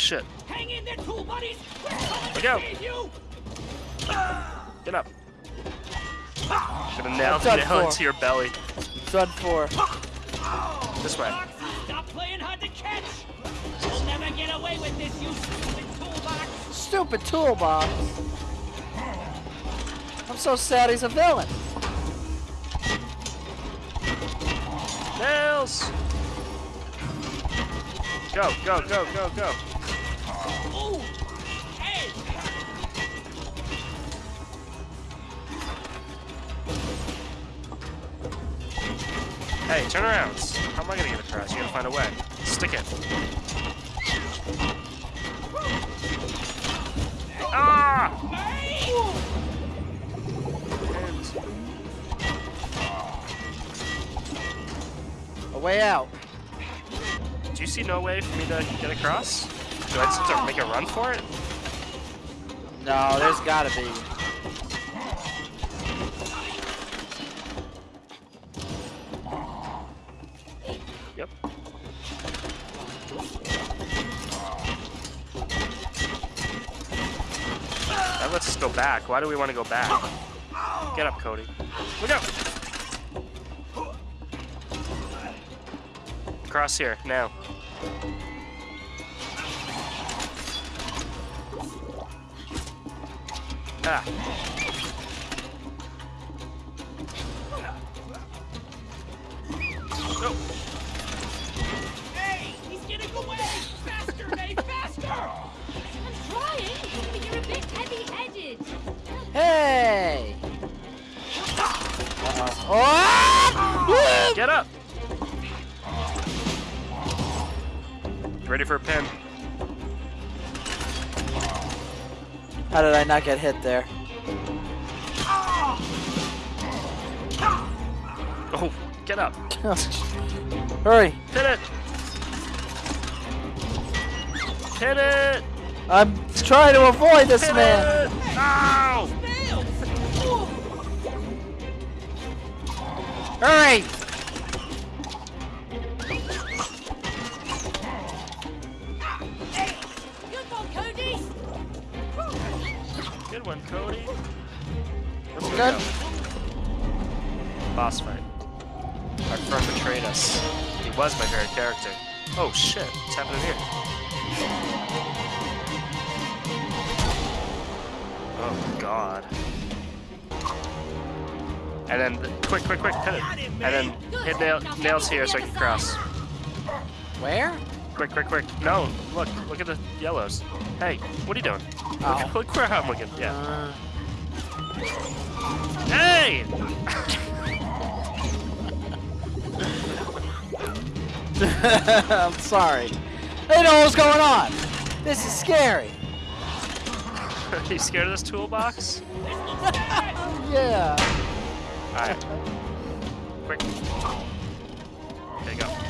shit. Hang in there, tool buddies. We're coming We go. save. Get up. Gonna nail, What's that nail for? into your belly. Done for. This way. Stop playing hard to catch. You'll never get away with this, you stupid toolbox. Stupid toolbox. I'm so sad he's a villain. Nails! Go, go, go, go, go. Hey. Hey, turn around. How am I gonna get across? You gotta find a way. Stick it. Ah! A way out. Do you see no way for me to get across? Do I just have to make a run for it? No, there's gotta be. Yep. That lets us go back. Why do we want to go back? Get up, Cody. Look out! Cross here, now. Ah. No. How did I not get hit there? Oh, get up. Hurry! Hit it! Hit it! I'm trying to avoid this Hit man! it! Ow! Hurry! Good one, Cody. Let's go. Good. Boss fight. Our friend betrayed us. He was my favorite character. Oh shit, what's happening here? Oh god. And then, the- quick, quick, quick, hit it. And then hit nail, nails here so I can cross. Where? Quick, quick, quick. No, look, look at the yellows. Hey, what are you doing? Oh. Look, look where I'm looking. Yeah. Uh, Hey! I'm sorry. Didn't know what was going on. This is scary. Are you scared of this toolbox? Yeah. Alright. Quick. Okay, go.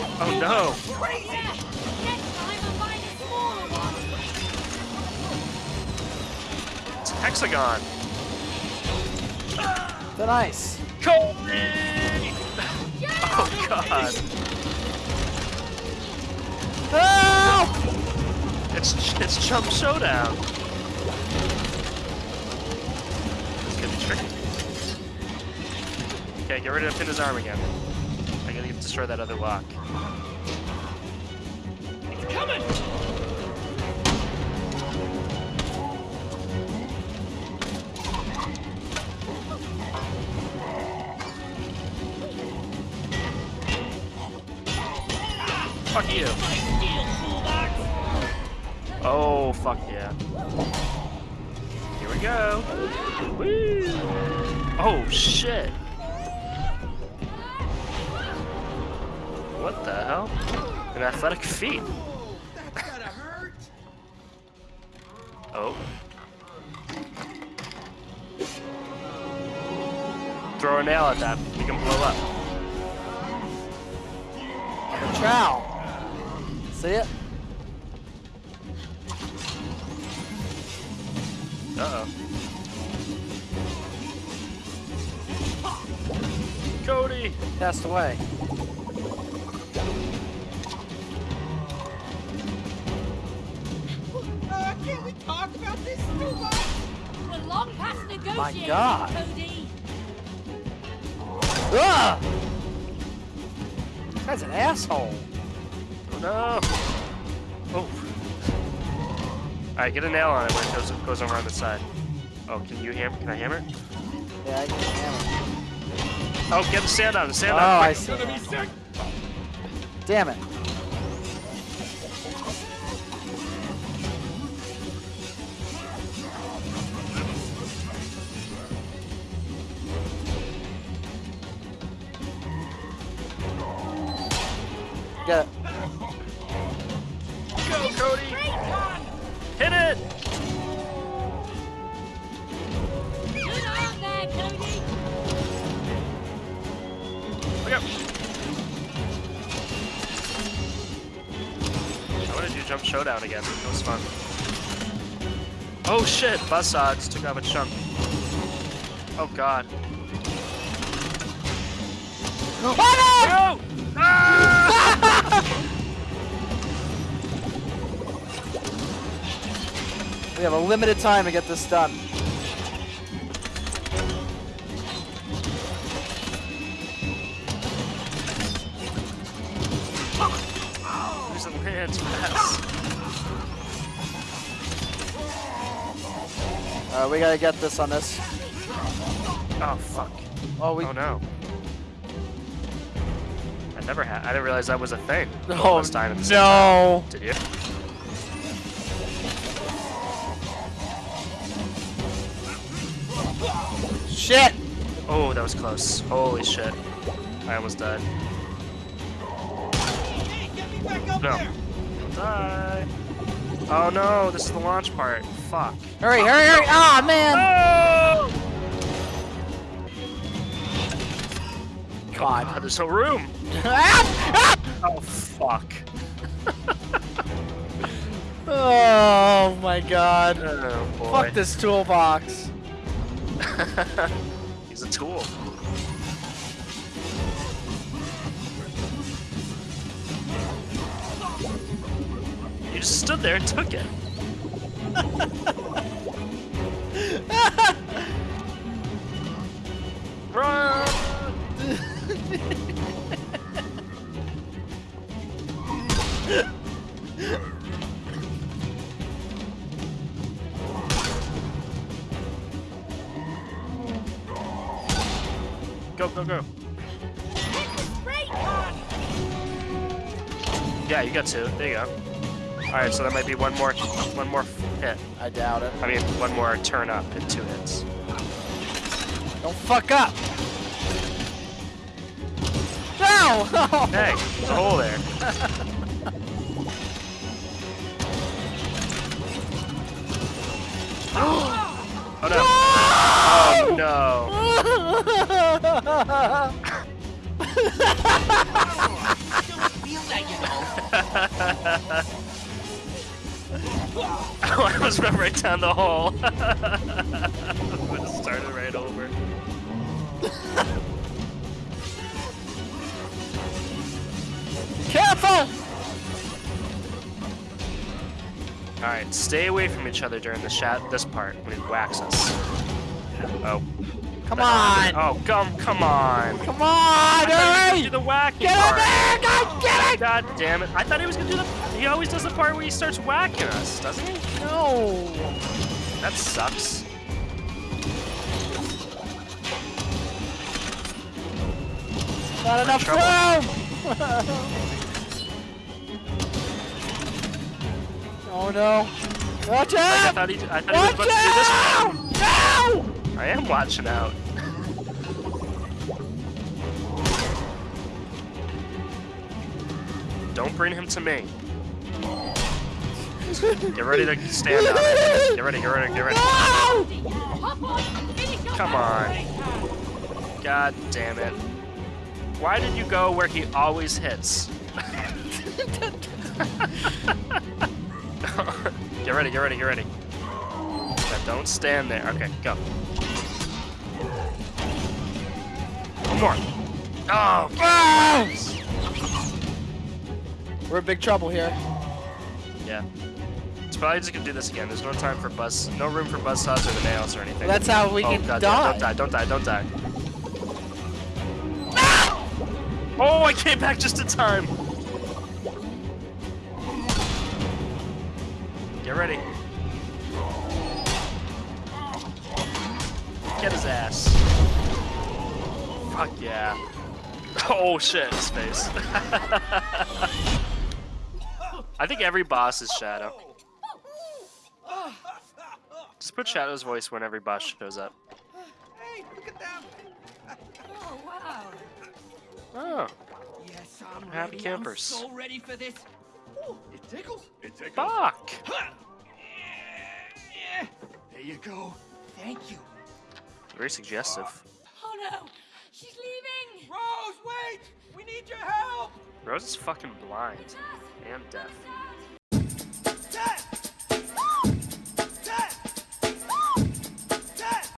Oh no! Next time I'm buying a smaller one. It's hexagon! Then ice. Cody! Oh god! Help! It's it's Chump Showdown! This could be tricky. Okay, get ready to pin his arm again. Destroy that other lock. It's coming. Fuck you! My steel toolbox. Oh, fuck yeah. Here we go. Woo! Oh, shit. What the hell? An athletic feat. Oh. Throw a nail at that. You can blow up. Chow. See it? Uh-oh. Cody! Passed away. Long past negotiating, God. Cody. Ugh! This guy's an asshole. Oh no! Oh. Alright, get a nail on it when it goes, goes around the side. Oh, can you hammer? Can I hammer? Yeah, I can hammer. Oh, get the sand out, the sand Oh, out. I see. Damn it. Get it. Go, Cody! Hit it! There, Cody. Look up! I want to do jump showdown again. It was fun. Oh shit! Buzz saws took off a chunk. Oh god. Oh, no! No! Ah! We have a limited time to get this done. Use the lands fast. Uh, we gotta get this on this. Oh fuck. Oh, we. Oh no. I never had. I didn't realize that was a thing. Oh, Almost dying at the no. time. Did Shit! Oh, that was close. Holy shit. I almost died. Hey, get me back up No. die. Oh no, this is the launch part. Fuck. Hurry, hurry, hurry! Ah, man! Oh! God. God, there's no room. Ah! Oh fuck. Oh my god. Oh. Fuck this toolbox. He's a tool. You just stood there and took it. Go, go, go. Yeah, you got two. There you go. Alright, so that might be one more one more hit. I doubt it. I mean, one more turn up and two hits. Don't fuck up. No! Hey, there's a hole there. oh no. Oh you know. no. Oh, I almost went right down the hole. I would have started right over. Careful! Alright, stay away from each other during the this part when he whacks us. Oh. Come on! Oh, come, come on. Come on! I thought he was gonna Hurry! do the whacking Get part. in there! God, get it! God damn it. I thought he was gonna do the. He always does the part where he starts whacking us, doesn't he? No! That sucks. Not enough room! oh no. Watch I out! thought he, I thought he was Watch about to do this. No! I am watching out. Don't bring him to me. Get ready to stand it. Get ready, get ready, get ready. Your Come on. God damn it. Why did you go where he always hits? get ready, get ready, get ready. Now don't stand there. Okay, go. More. Oh, Ah! We're in big trouble here. yeah. It's probably just gonna do this again. There's no time for buzz, no room for buzz saws or the nails or anything. That's how we oh, can God, die. Don't die, don't die, don't die. Oh, I came back just in time. Get ready. Get his ass. Fuck yeah. Oh shit, his face. I think every boss is Shadow. Just put Shadow's voice when every boss shows up. Hey, look at them. Oh, wow. Oh, Yes, I'm Happy ready. campers. I'm so ready for this. Ooh, it tickles. It tickles. Bach! Huh. Yeah. There you go. Thank you. Very suggestive. Oh no! She's leaving! Rose, wait! We need your help! Rose is fucking blind. And deaf. Death.